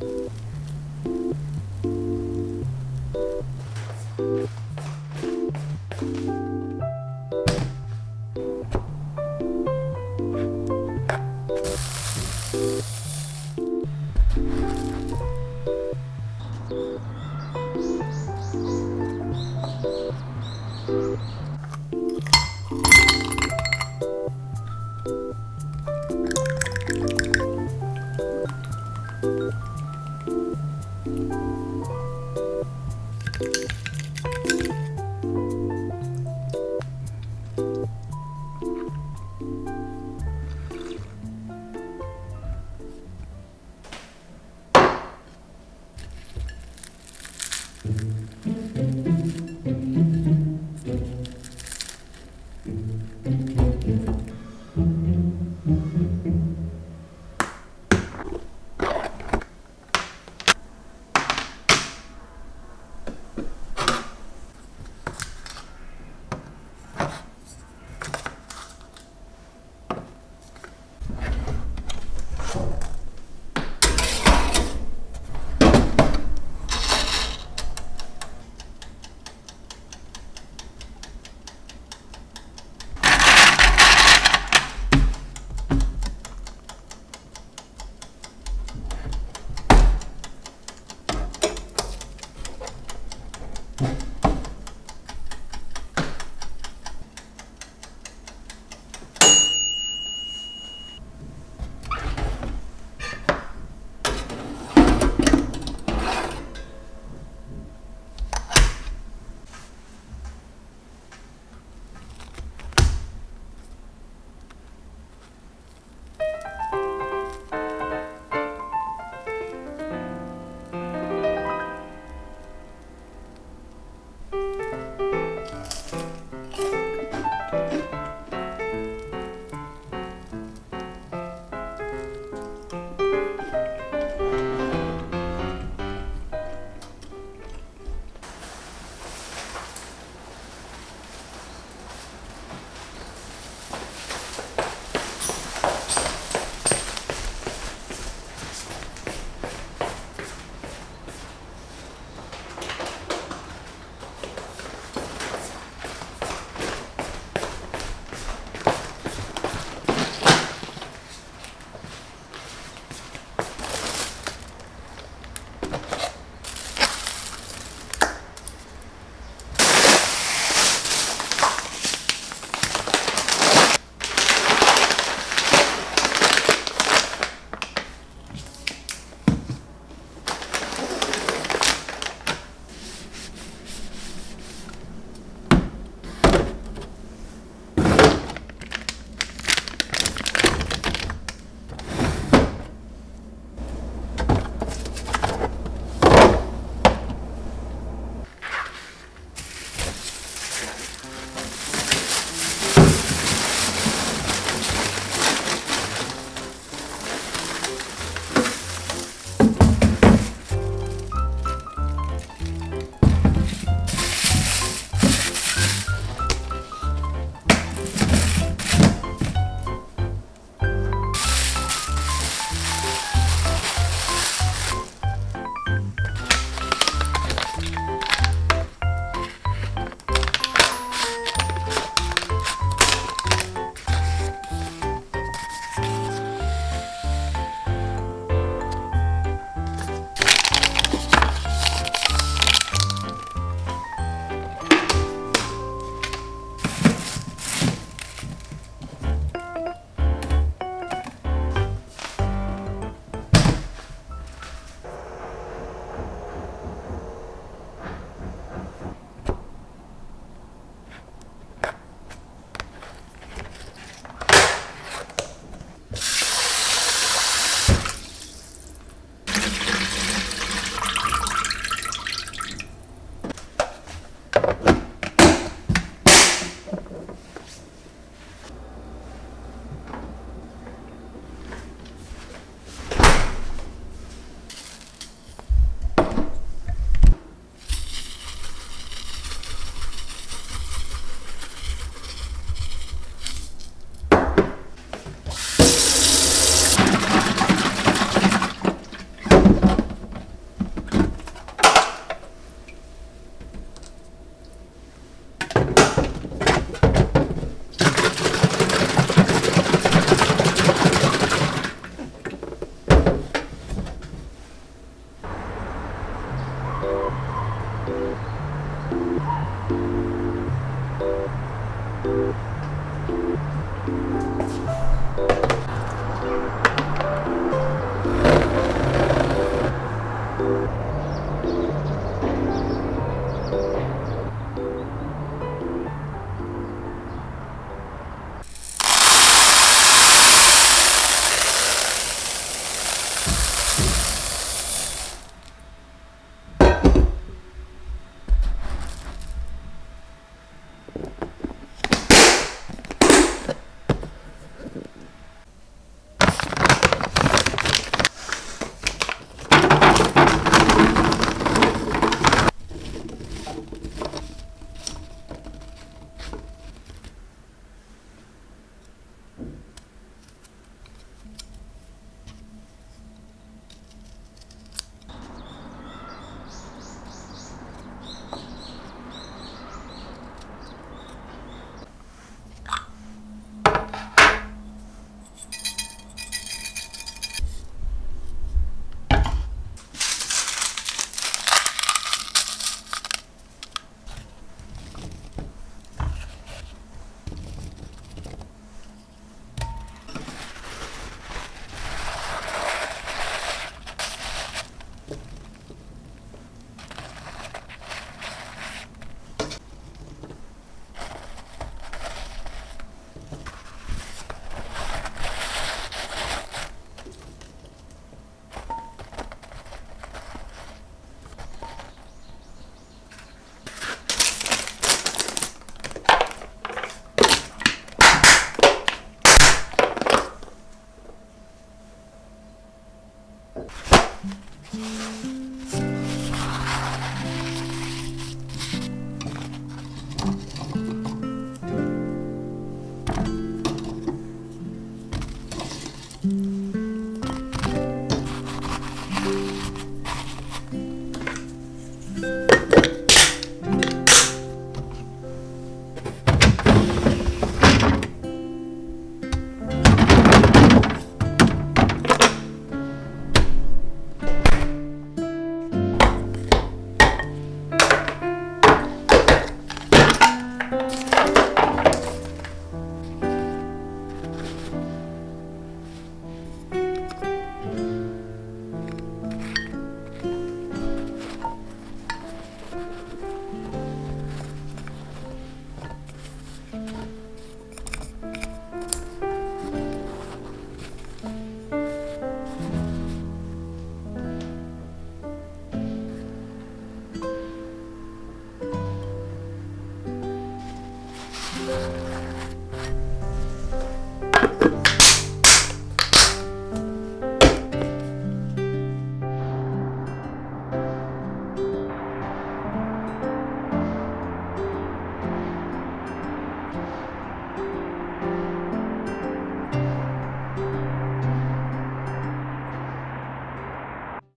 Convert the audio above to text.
うん。